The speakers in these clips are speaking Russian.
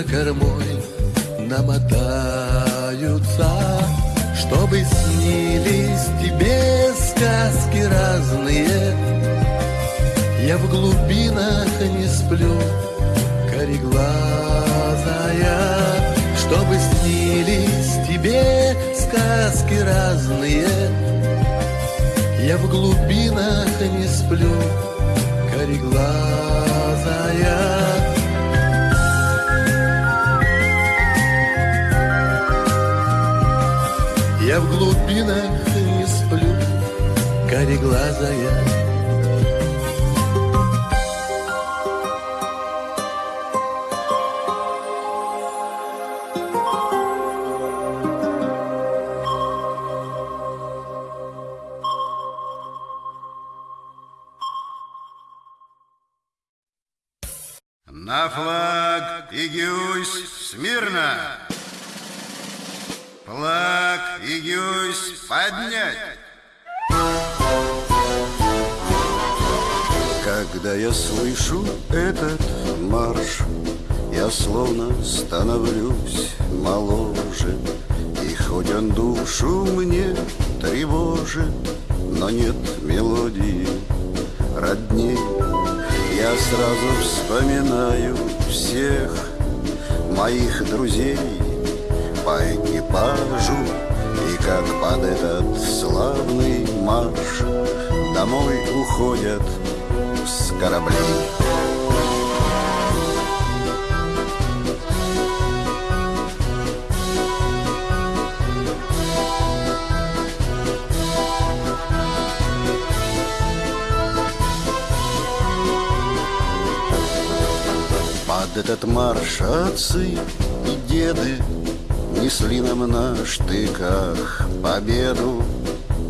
за кормой намотаются, Чтобы снились тебе сказки разные. Я в глубинах не сплю, кореглазая, Чтобы снились тебе сказки разные. Я в глубинах не сплю, кореглазая. Я в глубинах не сплю, кореглазая. На флаг и гюсь смирно! Флаг и гюсь поднять! Когда я слышу этот марш, я словно становлюсь моложе. И хоть он душу мне тревожит, но нет мелодии родней. Я сразу вспоминаю всех моих друзей по экипажу И как под этот славный марш Домой уходят с кораблей. Под этот марш отцы и деды Несли нам на штыках победу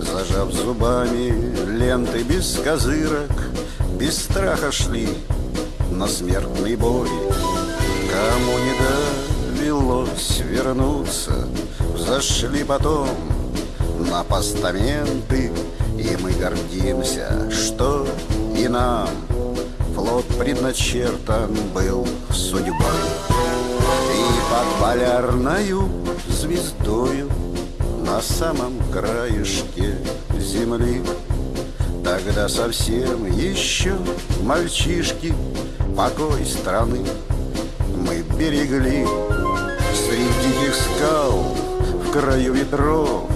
Зажав зубами ленты без козырок Без страха шли на смертный бой. Кому не довелось вернуться Зашли потом на постаменты И мы гордимся, что и нам Флот предначертан был судьбой И под полярною звездою На самом краешке земли. Тогда совсем еще мальчишки Покой страны мы берегли. Среди диких скал в краю ветров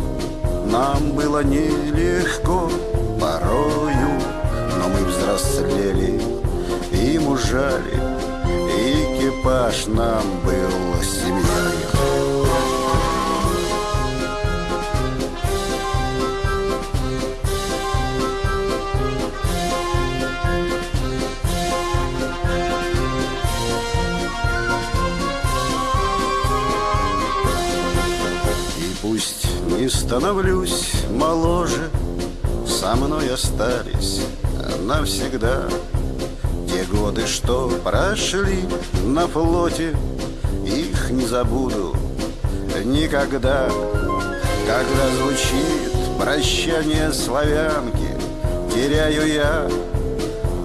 Нам было нелегко порою Но мы взрослели и мужали Экипаж нам был семьей. Пусть не становлюсь моложе Со мной остались навсегда Годы, что прошли на флоте Их не забуду никогда. Когда звучит прощание славянки Теряю я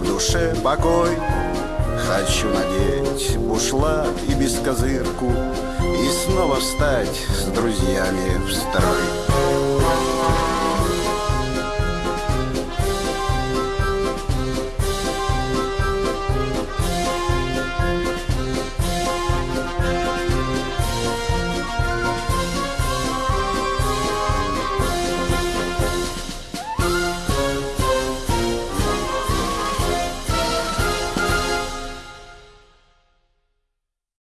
в душе покой. Хочу надеть бушлат и бескозырку И снова встать с друзьями в строй